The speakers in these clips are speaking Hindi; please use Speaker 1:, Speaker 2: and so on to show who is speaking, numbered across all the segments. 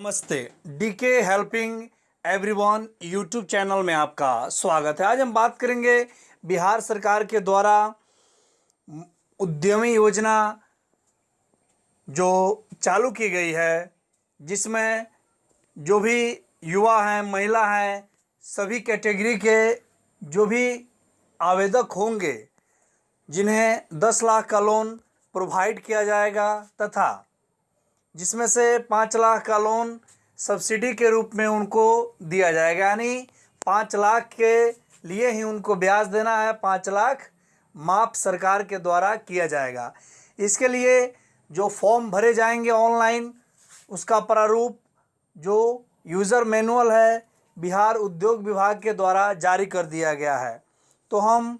Speaker 1: नमस्ते। DK helping everyone YouTube channel में आपका स्वागत है। आज हम बात करेंगे बिहार सरकार के द्वारा उद्यमी योजना जो चालू की गई है, जिसमें जो भी युवा हैं, महिला हैं, सभी कैटेगरी के जो भी आवेदक होंगे, जिन्हें दस लाख का लोन प्रोवाइड किया जाएगा तथा जिसमें से पाँच लाख का लोन सब्सिडी के रूप में उनको दिया जाएगा। यानी पाँच लाख के लिए ही उनको ब्याज देना है, पाँच लाख माफ़ सरकार के द्वारा किया जाएगा। इसके लिए जो फॉर्म भरे जाएँगे ऑनलाइन, उसका प्रारूप जो यूज़र मैनुअल है, बिहार उद्योग विभाग के द्वारा जारी कर दिया गया है। तो हम,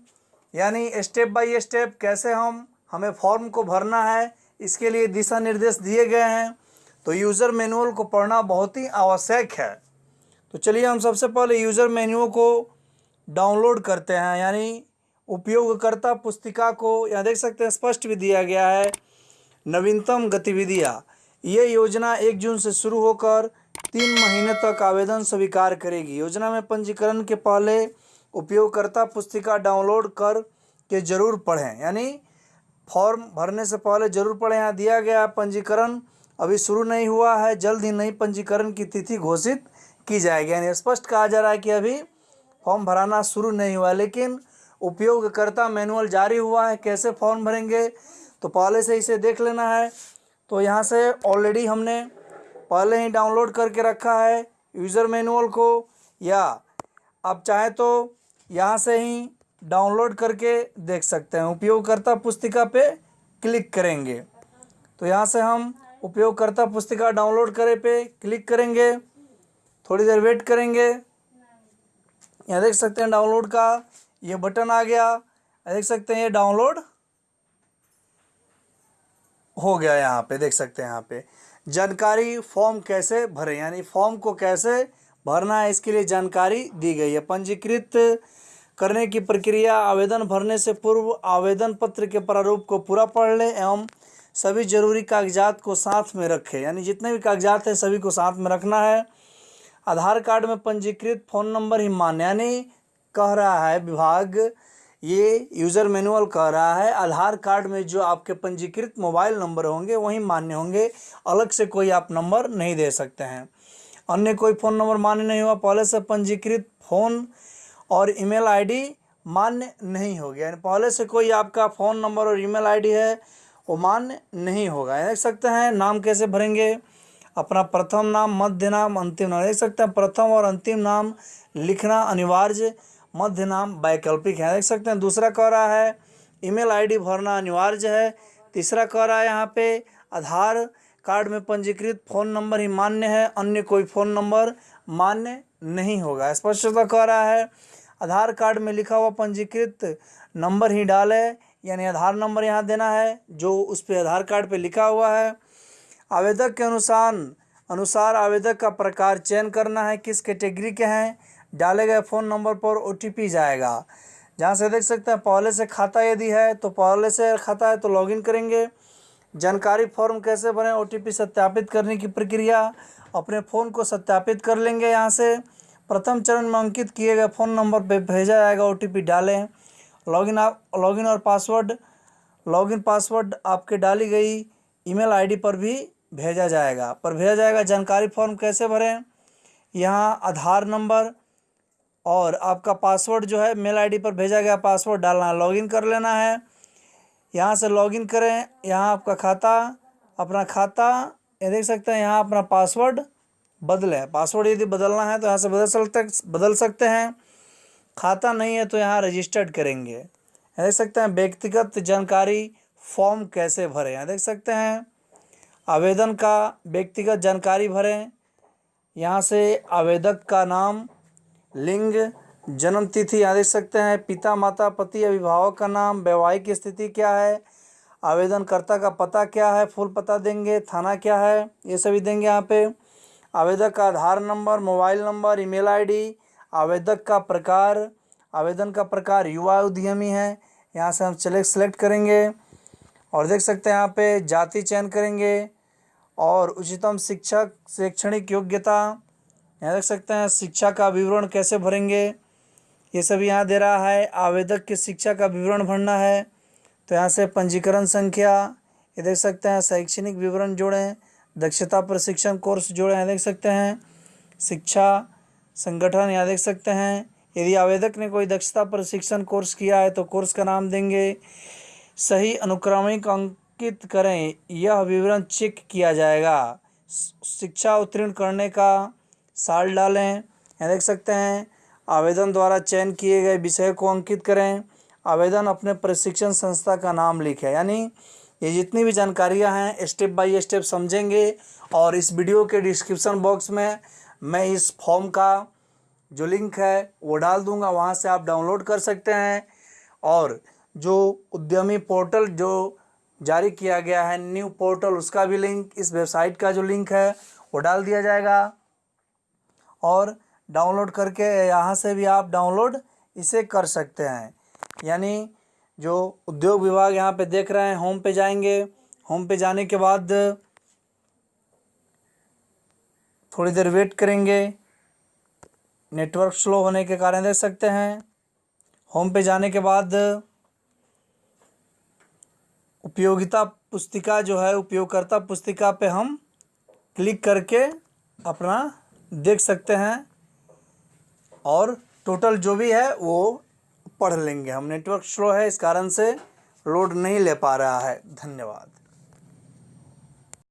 Speaker 1: यानी स्टेप बाय स्टेप कैसे हम, हमें फॉर्म को भरना है इसके लिए दिशा निर्देश दिए गए हैं। तो यूज़र मैनुअल को पढ़ना बहुत ही आवश्यक है। तो चलिए हम सबसे पहले यूज़र मैनुअल को डाउनलोड करते हैं। यानी उपयोगकर्ता पुस्तिका को यहाँ देख सकते हैं, स्पष्ट भी दिया गया है। नवीनतम गतिविधियाँ। ये योजना एक जून से शुरू होकर तीन महीने तक आवेदन स्वीकार करेगी। योजना में पंजीकरण के पहले उपयोगकर्ता पुस्तिका डाउनलोड कर के ज़रूर पढ़ें। यानी फॉर्म भरने से पहले ज़रूर पढ़ें। यहाँ दिया गया पंजीकरण अभी शुरू नहीं हुआ है। जल्द ही नई पंजीकरण की तिथि घोषित की जाएगी। यानी स्पष्ट कहा जा रहा है कि अभी फॉर्म भराना शुरू नहीं हुआ, लेकिन उपयोगकर्ता मैनुअल जारी हुआ है। कैसे फॉर्म भरेंगे? तो पहले से इसे देख लेना है। तो यहाँ से ऑलरेडी हमने पहले ही डाउनलोड करके रखा है। यूज़र मैनुअल को या आप चाहें तो यहाँ से ही डाउनलोड करके देख सकते हैं। उपयोगकर्ता पुस्तिका पे क्लिक करेंगे। तो यहाँ से हम उपयोगकर्ता पुस्तिका डाउनलोड करे पे क्लिक करेंगे। थोड़ी देर वेट करेंगे। यहाँ देख सकते हैं डाउनलोड का ये बटन आ गया। देख सकते हैं ये डाउनलोड हो गया यहाँ पे, देख सकते हैं यहाँ पे। जानकारी फॉर्म कैसे भरें, यानी फॉर्म को कैसे भरना है, इसके लिए जानकारी दी गई है। पंजीकृत करने की प्रक्रिया, आवेदन भरने से पूर्व आवेदन पत्र के प्रारूप को पूरा पढ़ लें एवं सभी ज़रूरी कागजात को साथ में रखें। यानी जितने भी कागजात हैं, सभी को साथ में रखना है। आधार कार्ड में पंजीकृत फ़ोन नंबर ही मान्य, यानी कह रहा है विभाग, ये यूज़र मैनुअल कह रहा है, आधार कार्ड में जो आपके पंजीकृत मोबाइल नंबर होंगे, वही मान्य होंगे। अलग से कोई आप नंबर नहीं दे सकते हैं। अन्य कोई फ़ोन नंबर मान्य नहीं हुआ, पहले से पंजीकृत फ़ोन और ईमेल आईडी मान्य नहीं होगी। यानी पहले से कोई आपका फ़ोन नंबर और ईमेल आईडी है, वो मान्य नहीं होगा। देख सकते हैं, नाम कैसे भरेंगे? अपना प्रथम नाम, मध्य नाम, अंतिम नाम। देख सकते हैं, प्रथम और अंतिम नाम लिखना अनिवार्य, मध्य नाम वैकल्पिक है। देख सकते हैं, दूसरा कह रहा है, ईमेल आईडी भरना अनिवार्य है। तीसरा कह रहा है यहाँ पे, आधार कार्ड में पंजीकृत फ़ोन नंबर ही मान्य है, अन्य कोई फ़ोन नंबर मान्य नहीं होगा। स्पष्टता कह रहा है आधार कार्ड में लिखा हुआ पंजीकृत नंबर ही डाले, यानी आधार नंबर यहाँ देना है, जो उस पर आधार कार्ड पे लिखा हुआ है। आवेदक के अनुसार अनुसार आवेदक का प्रकार चयन करना है, किस कैटेगरी के हैं, डाले गए फ़ोन नंबर पर ओटीपी जाएगा। जहाँ से देख सकते हैं, पहले से खाता यदि है तो पहले से खाता है तो लॉगिन करेंगे। जानकारी फॉर्म कैसे भरें ओटीपी सत्यापित करने की प्रक्रिया, अपने फ़ोन को सत्यापित कर लेंगे यहाँ से। प्रथम चरण में अंकित किए गए फ़ोन नंबर पर भेजा जाएगा ओटीपी डालें। लॉगिन आप, लॉगिन और पासवर्ड, लॉगिन पासवर्ड आपके डाली गई ईमेल आईडी पर भी भेजा जाएगा। पर भेजा जाएगा, जानकारी फॉर्म कैसे भरें? यहाँ आधार नंबर और आपका पासवर्ड जो है, मेल आईडी पर भेजा गया पासवर्ड डालना है। लॉगिन कर लेना है। यहाँ से लॉगिन करें। यहाँ आपका खाता, अपना खाता, ये देख सकते हैं, यहाँ अपना पासवर्ड बदलें पासवर्ड यदि बदलना है तो यहाँ से बदल सकते बदल सकते हैं। खाता नहीं है तो यहाँ रजिस्टर्ड करेंगे। यहाँ देख सकते हैं व्यक्तिगत जानकारी फॉर्म कैसे भरें। यहाँ देख सकते हैं आवेदन का व्यक्तिगत जानकारी भरें। यहाँ से आवेदक का नाम, लिंग, जन्म तिथि, यहाँ देख सकते हैं पिता, माता, पति, अभिभावक का नाम, वैवाहिक स्थिति क्या है, आवेदनकर्ता का पता क्या है, फुल पता देंगे, थाना क्या है, ये सभी देंगे यहाँ पे। आवेदक का Aadhaar number, mobile number, email ID, आवेदक का प्रकार, आवेदन का प्रकार युवा उद्यमी है। यहाँ से हम सेलेक्ट सेलेक्ट करेंगे और देख सकते हैं यहाँ पे जाति चयन करेंगे और उच्चतम शिक्षक, शैक्षणिक योग्यता, यहाँ देख सकते हैं शिक्षा का विवरण कैसे भरेंगे। ये सब यहाँ दे रहा है, आवेदक की शिक्षा का विवरण भरना है। तो यहाँ से पंजीकरण संख्या, ये देख सकते हैं शैक्षणिक विवरण जोड़ें। दक्षता प्रशिक्षण कोर्स जोड़े हैं देख सकते हैं। शिक्षा, संगठन यहाँ देख सकते हैं। यदि आवेदक ने कोई दक्षता प्रशिक्षण कोर्स किया है तो कोर्स का नाम देंगे। सही अनुक्रमिक अंकित करें, यह विवरण चेक किया जाएगा। शिक्षा उत्तीर्ण करने का साल डालें, यहाँ देख सकते हैं। आवेदन द्वारा चयन किए गए विषय को अंकित करें। आवेदन अपने प्रशिक्षण संस्था का नाम लिखें, यानी ये जितनी भी जानकारियाँ हैं स्टेप बाय स्टेप समझेंगे और इस वीडियो के डिस्क्रिप्शन बॉक्स में मैं इस फॉर्म का जो लिंक है, वो डाल दूँगा। वहाँ से आप डाउनलोड कर सकते हैं और जो उद्यमी पोर्टल जो जारी किया गया है न्यू पोर्टल उसका भी लिंक इस वेबसाइट का जो लिंक है, वो डाल दिया जाएगा। और डाउनलोड करके यहाँ से भी आप डाउनलोड इसे कर सकते हैं। यानी जो उद्योग विभाग यहाँ पे देख रहे हैं होम पे जाएँगे। होम पे जाने के बाद थोड़ी देर वेट करेंगे। नेटवर्क स्लो होने के कारण देख सकते हैं। होम पे जाने के बाद उपयोगिता पुस्तिका जो है, उपयोगकर्ता पुस्तिका पे हम क्लिक करके अपना देख सकते हैं। और टोटल जो भी है, वो पढ़ लेंगे हम। नेटवर्क स्लो है, इस कारण से लोड नहीं ले पा रहा है। धन्यवाद।